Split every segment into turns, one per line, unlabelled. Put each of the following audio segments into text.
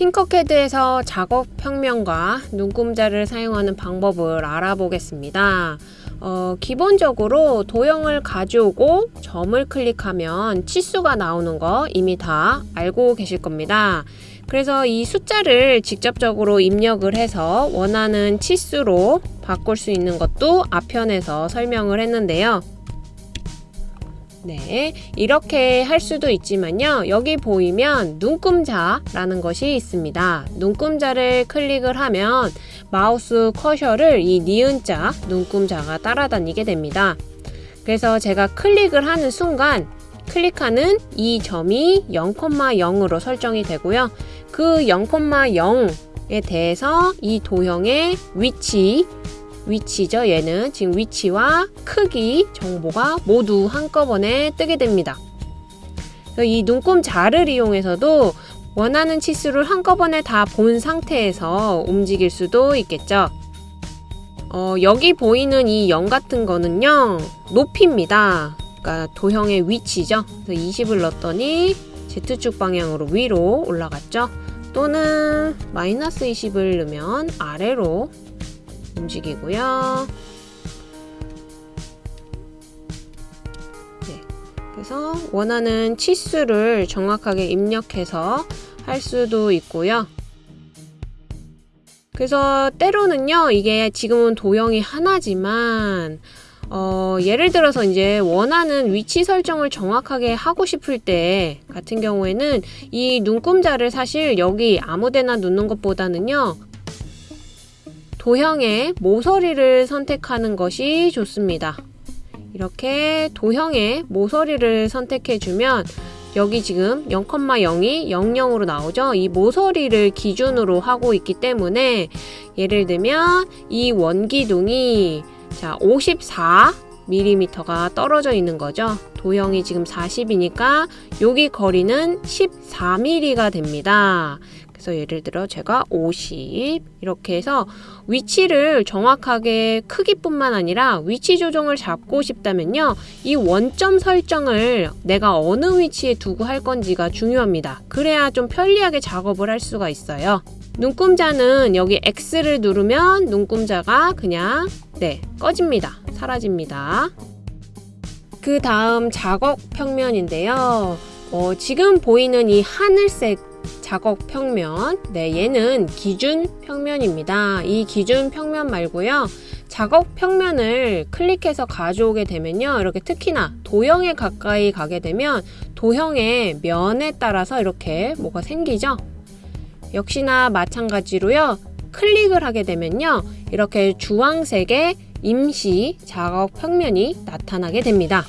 팅커캐드에서 작업 평면과 눈금자를 사용하는 방법을 알아보겠습니다. 어, 기본적으로 도형을 가져오고 점을 클릭하면 치수가 나오는 거 이미 다 알고 계실 겁니다. 그래서 이 숫자를 직접적으로 입력을 해서 원하는 치수로 바꿀 수 있는 것도 앞편에서 설명을 했는데요. 네, 이렇게 할 수도 있지만요. 여기 보이면 눈금자라는 것이 있습니다. 눈금자를 클릭을 하면 마우스 커셔를 이 니은자 눈금자가 따라다니게 됩니다. 그래서 제가 클릭을 하는 순간 클릭하는 이 점이 0,0으로 설정이 되고요. 그 0,0에 대해서 이 도형의 위치 위치죠. 얘는 지금 위치와 크기 정보가 모두 한꺼번에 뜨게 됩니다. 이 눈금 자를 이용해서도 원하는 치수를 한꺼번에 다 본 상태에서 움직일 수도 있겠죠. 어, 여기 보이는 이 0 같은 거는요, 높이입니다. 그러니까 도형의 위치죠. 그래서 20을 넣었더니 Z축 방향으로 위로 올라갔죠. 또는 마이너스 20을 넣으면 아래로 움직이고요. 네, 그래서 원하는 치수를 정확하게 입력해서 할 수도 있고요. 그래서 때로는요, 이게 지금은 도형이 하나지만 어, 예를 들어서 이제 원하는 위치 설정을 정확하게 하고 싶을 때 같은 경우에는 이 눈금자를 사실 여기 아무데나 놓는 것보다는요 도형의 모서리를 선택하는 것이 좋습니다. 이렇게 도형의 모서리를 선택해주면 여기 지금 0,0이 00으로 나오죠. 이 모서리를 기준으로 하고 있기 때문에 예를 들면 이 원기둥이 자 54mm가 떨어져 있는 거죠. 도형이 지금 40이니까 여기 거리는 14mm가 됩니다. 그래서 예를 들어 제가 50 이렇게 해서 위치를 정확하게 크기뿐만 아니라 위치 조정을 잡고 싶다면요. 이 원점 설정을 내가 어느 위치에 두고 할 건지가 중요합니다. 그래야 좀 편리하게 작업을 할 수가 있어요. 눈금자는 여기 X를 누르면 눈금자가 그냥 네 꺼집니다. 사라집니다. 그 다음 작업 평면인데요. 어, 지금 보이는 이 하늘색 작업 평면. 네 얘는 기준 평면입니다. 이 기준 평면 말고요. 작업 평면을 클릭해서 가져오게 되면요. 이렇게 특히나 도형에 가까이 가게 되면 도형의 면에 따라서 이렇게 뭐가 생기죠? 역시나 마찬가지로요. 클릭을 하게 되면요. 이렇게 주황색의 임시 작업 평면이 나타나게 됩니다.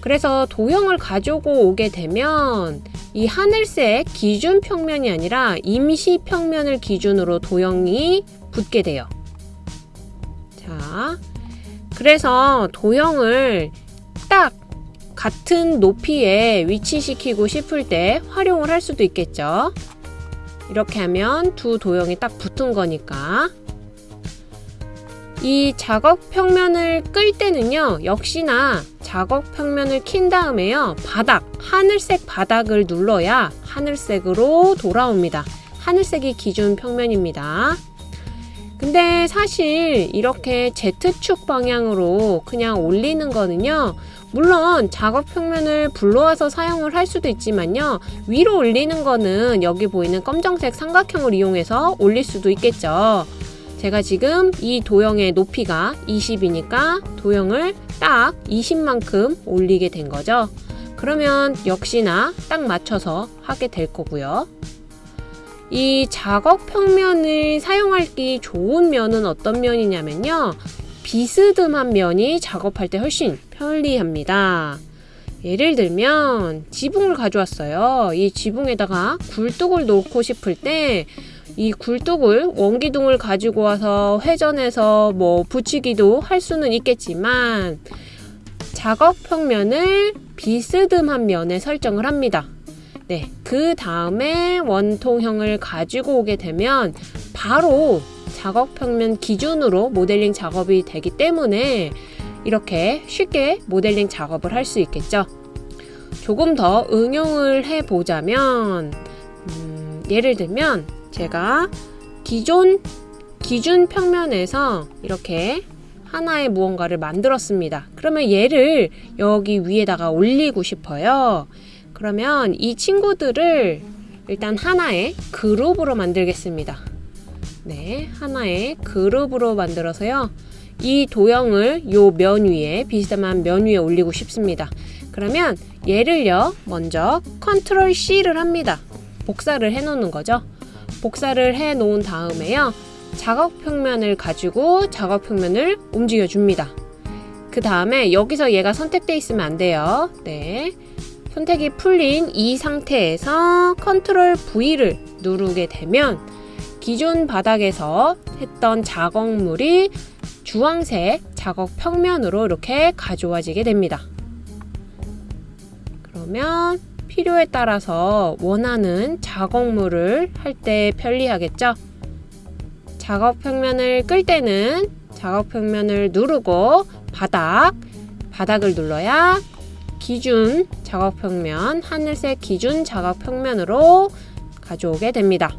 그래서 도형을 가지고 오게 되면 이 하늘색 기준 평면이 아니라 임시 평면을 기준으로 도형이 붙게 돼요. 자, 그래서 도형을 딱 같은 높이에 위치시키고 싶을 때 활용을 할 수도 있겠죠. 이렇게 하면 두 도형이 딱 붙은 거니까 이 작업 평면을 끌 때는 요 역시나 작업 평면을 킨 다음에요 바닥 하늘색 바닥을 눌러야 하늘색으로 돌아옵니다. 하늘색이 기준 평면입니다. 근데 사실 이렇게 Z축 방향으로 그냥 올리는 거는요 물론 작업 평면을 불러와서 사용을 할 수도 있지만요 위로 올리는 거는 여기 보이는 검정색 삼각형을 이용해서 올릴 수도 있겠죠 제가 지금 이 도형의 높이가 20이니까 도형을 딱 20만큼 올리게 된 거죠. 그러면 역시나 딱 맞춰서 하게 될 거고요. 이 작업 평면을 사용하기 좋은 면은 어떤 면이냐면요. 비스듬한 면이 작업할 때 훨씬 편리합니다. 예를 들면 지붕을 가져왔어요. 이 지붕에다가 굴뚝을 놓고 싶을 때 이 굴뚝을 원기둥을 가지고 와서 회전해서 뭐 붙이기도 할 수는 있겠지만 작업 평면을 비스듬한 면에 설정을 합니다. 네, 그 다음에 원통형을 가지고 오게 되면 바로 작업 평면 기준으로 모델링 작업이 되기 때문에 이렇게 쉽게 모델링 작업을 할 수 있겠죠. 조금 더 응용을 해보자면 음, 예를 들면 제가 기존 기준 평면에서 이렇게 하나의 무언가를 만들었습니다. 그러면 얘를 여기 위에다가 올리고 싶어요. 그러면 이 친구들을 일단 하나의 그룹으로 만들겠습니다. 네, 하나의 그룹으로 만들어서요. 이 도형을 요 면 위에 비스듬한 면 위에 올리고 싶습니다. 그러면 얘를요 먼저 control C를 합니다. 복사를 해 놓는 거죠. 복사를 해 놓은 다음에요. 작업 평면을 가지고 작업 평면을 움직여 줍니다. 그 다음에 여기서 얘가 선택돼 있으면 안 돼요. 네. 선택이 풀린 이 상태에서 control V를 누르게 되면 기존 바닥에서 했던 작업물이 주황색 작업 평면으로 이렇게 가져와지게 됩니다. 그러면 필요에 따라서 원하는 작업물을 할 때 편리하겠죠? 작업 평면을 끌 때는 작업 평면을 누르고 바닥, 바닥을 눌러야 기준 작업 평면, 하늘색 기준 작업 평면으로 가져오게 됩니다.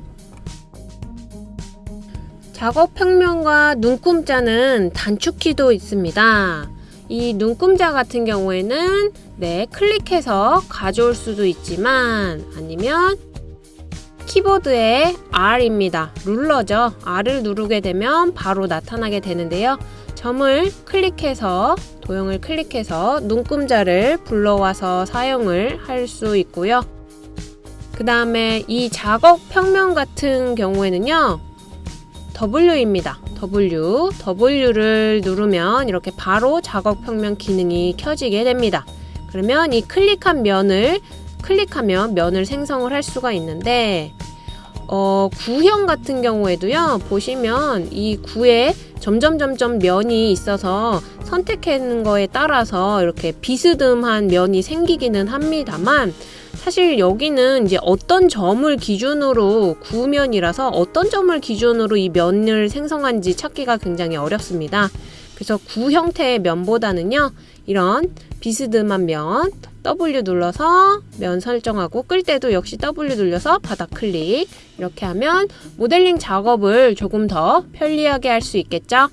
작업 평면과 눈금자는 단축키도 있습니다. 이 눈금자 같은 경우에는 네, 클릭해서 가져올 수도 있지만 아니면 키보드의 R입니다. 룰러죠. R을 누르게 되면 바로 나타나게 되는데요. 점을 클릭해서 도형을 클릭해서 눈금자를 불러와서 사용을 할 수 있고요. 그 다음에 이 작업 평면 같은 경우에는요. W입니다. W. W를 누르면 이렇게 바로 작업 평면 기능이 켜지게 됩니다. 그러면 이 클릭한 면을 클릭하면 면을 생성을 할 수가 있는데 어, 구형 같은 경우에도요 보시면 이 구에 점점 점점 면이 있어서 선택하는 거에 따라서 이렇게 비스듬한 면이 생기기는 합니다만 사실 여기는 이제 어떤 점을 기준으로 구면이라서 어떤 점을 기준으로 이 면을 생성한지 찾기가 굉장히 어렵습니다. 그래서 구 형태의 면보다는요 이런 비스듬한 면 W 눌러서 면 설정하고 끌 때도 역시 W 눌러서 바닥 클릭 이렇게 하면 모델링 작업을 조금 더 편리하게 할 수 있겠죠?